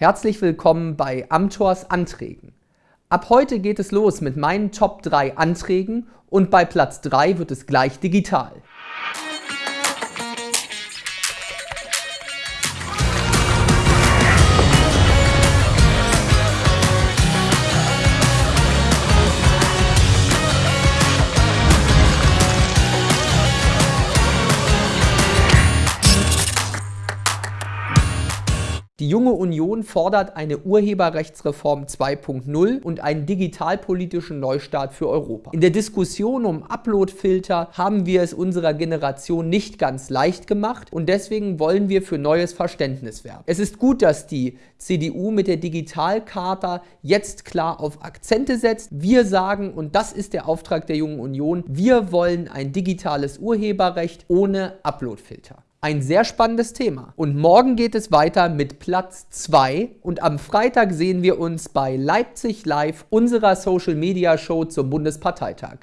Herzlich willkommen bei Amtors Anträgen. Ab heute geht es los mit meinen Top 3 Anträgen und bei Platz 3 wird es gleich digital. Die Junge Union fordert eine Urheberrechtsreform 2.0 und einen digitalpolitischen Neustart für Europa. In der Diskussion um Uploadfilter haben wir es unserer Generation nicht ganz leicht gemacht und deswegen wollen wir für neues Verständnis werben. Es ist gut, dass die CDU mit der Digitalcharta jetzt klar auf Akzente setzt. Wir sagen, und das ist der Auftrag der Jungen Union, wir wollen ein digitales Urheberrecht ohne Uploadfilter. Ein sehr spannendes Thema. Und morgen geht es weiter mit Platz 2 und am Freitag sehen wir uns bei Leipzig Live, unserer Social Media Show zum Bundesparteitag.